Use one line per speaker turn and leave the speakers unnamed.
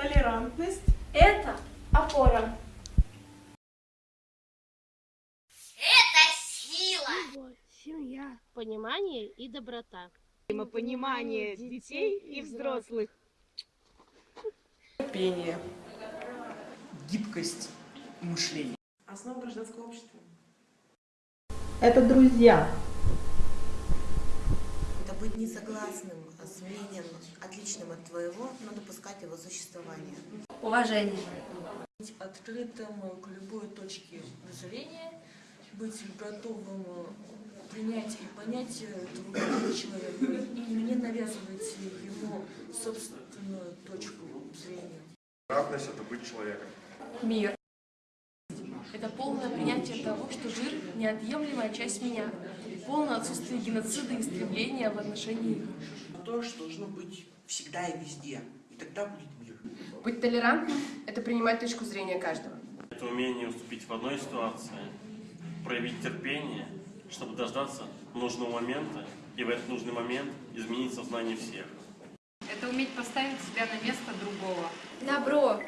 Толерантность – это опора.
Любовь, семья, понимание и доброта.
Взаимопонимание детей и взрослых.
терпение, гибкость мышления.
Основа гражданского общества.
Это друзья.
Это быть несогласным с мнением, отличным от твоего, но допускать его существование.
Уважение.
быть открытым к любой точке зрения, быть готовым принять и понять другого человека и не навязывать ему собственную точку зрения.
Равность – это быть человеком.
Мир. Это полное принятие того, что жир – неотъемлемая часть меня. Полное отсутствие геноцида и стремления в отношении их.
То, что должно быть всегда и везде. И тогда будет мир.
Быть толерантным – это принимать точку зрения каждого.
Это умение уступить в одной ситуации, проявить терпение, чтобы дождаться нужного момента и в этот нужный момент изменить сознание всех.
Это уметь поставить себя на место другого.
Добро